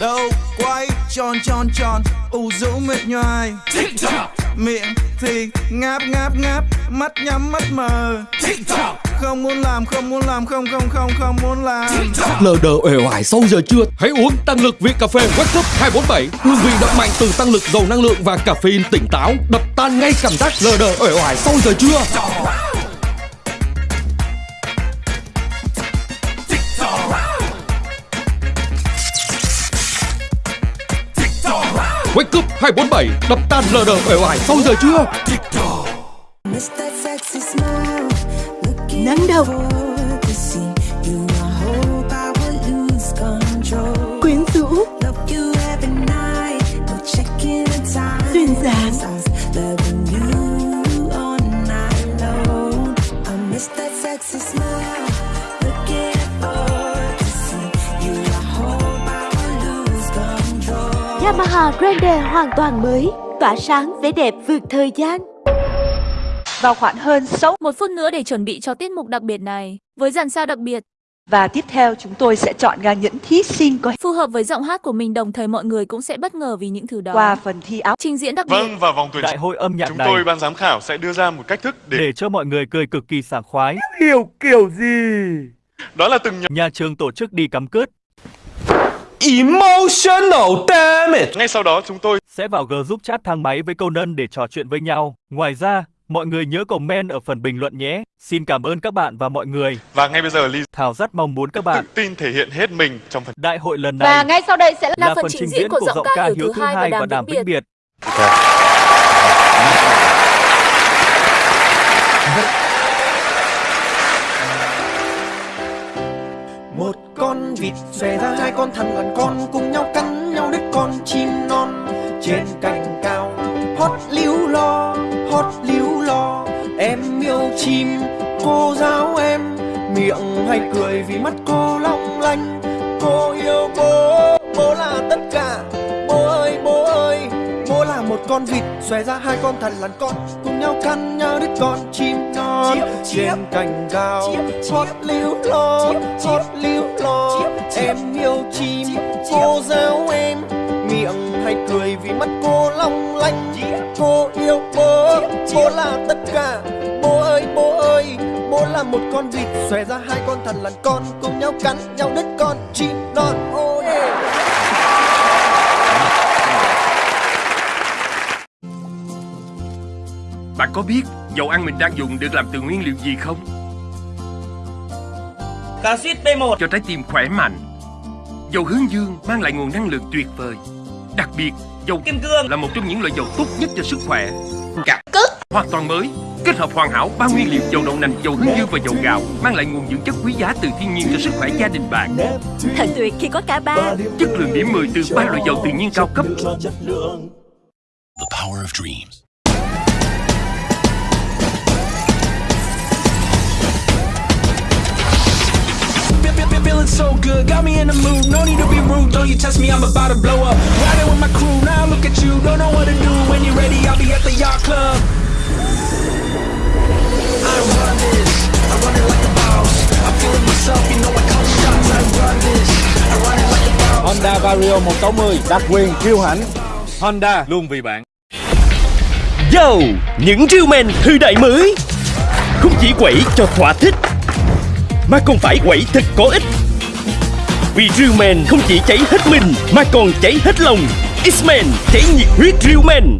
Đâu quay tròn tròn tròn ủ rũ mệt nhoài. Miệng thì ngáp ngáp ngáp Mắt nhắm mắt mờ. Không muốn làm không muốn làm không không không không muốn làm. Lờ đờ uể oải sau giờ trưa. Hãy uống tăng lực Việt cà phê Wake Up 247 Hương vị đậm mạnh từ tăng lực giàu năng lượng và caffeine tỉnh táo. Đập tan ngay cảm giác lờ đờ uể oải sau giờ trưa 247 Đập tan lờ đờ uể oải sau giờ trưa Nắng đâu Yamaha Grande hoàn toàn mới Tỏa sáng vẻ đẹp vượt thời gian vào khoảng hơn 6 Một phút nữa để chuẩn bị cho tiết mục đặc biệt này. Với dàn sao đặc biệt, và tiếp theo chúng tôi sẽ chọn ra những thí sinh có phù hợp với giọng hát của mình đồng thời mọi người cũng sẽ bất ngờ vì những thứ đó. qua phần thi áo. Trình diễn đặc biệt. Vâng, và vòng tuyển Đại hội âm nhạc chúng này tôi ban giám khảo sẽ đưa ra một cách thức để, để cho mọi người cười cực kỳ sảng khoái. Hiểu kiểu gì? đó là từng nhóm. Nhà trường tổ chức đi cắm cướp Emotional damage Ngay sau đó chúng tôi sẽ vào G giúp chat thang máy với câu nân để trò chuyện với nhau. Ngoài ra, mọi người nhớ comment ở phần bình luận nhé. Xin cảm ơn các bạn và mọi người. và ngay bây giờ Ly Thảo rất mong muốn các tự bạn tin thể hiện hết mình trong phần đại hội lần này Và ngay sau đây sẽ là, là phần trình diễn của giọng ca Hiếu thứ hai và đàm vĩnh biệt. biệt. Một vịt xòe ra hai con thằn lằn con, cùng nhau cắn nhau đứt con chim non. Trên cành cao, hót líu lo, hót líu lo. Em yêu chim, cô giáo em, miệng hay cười vì mắt cô long lanh. Cô yêu bố bố là tất con vịt xòe ra hai con thằn lằn con cùng nhau cắn nhau đứt con chim non. Trên cành cao hót líu lo hót líu lo em yêu chim cô giáo em. Miệng hay cười vì mắt cô long lanh. Cô yêu bố bố là tất cả. Bố ơi bố ơi bố là một con vịt. Xòe ra hai con thằn lằn con cùng nhau cắn nhau đứt con chim non. Oh yeah. Bạn có biết dầu ăn mình đang dùng được làm từ nguyên liệu gì không? Casit B1 Cho trái tim khỏe mạnh. Dầu hướng dương mang lại nguồn năng lượng tuyệt vời. Đặc biệt, dầu Kim cương. là một trong những loại dầu tốt nhất cho sức khỏe. Cả Hoàn toàn mới. Kết hợp hoàn hảo ba nguyên liệu dầu đậu nành, dầu hướng dương và dầu gạo Mang lại nguồn dưỡng chất quý giá từ thiên nhiên cho sức khỏe gia đình bạn. Thật tuyệt khi có cả ba. Chất lượng điểm 10 từ ba loại dầu tự nhiên cao cấp. The power of dreams. Feeling so good, got me in the mood. No need to be rude, don't you test me, I'm about to blow up. Riding with my crew, now look at you, don't know what to do. When you're ready, I'll be at the yacht club. I run this, I run it like a boss. I'm feeling myself, you know I call shots. I run this, I run it like a boss. Honda Vario 160 đặc quyền kiêu hãnh Honda luôn vì bạn Yo, những rượu men thời đại mới Không chỉ quẩy cho thỏa thích Mà còn phải quẩy thật có ích vì Real men không chỉ cháy hết mình, Mà còn cháy hết lòng. X-Men, cháy nhiệt huyết Real men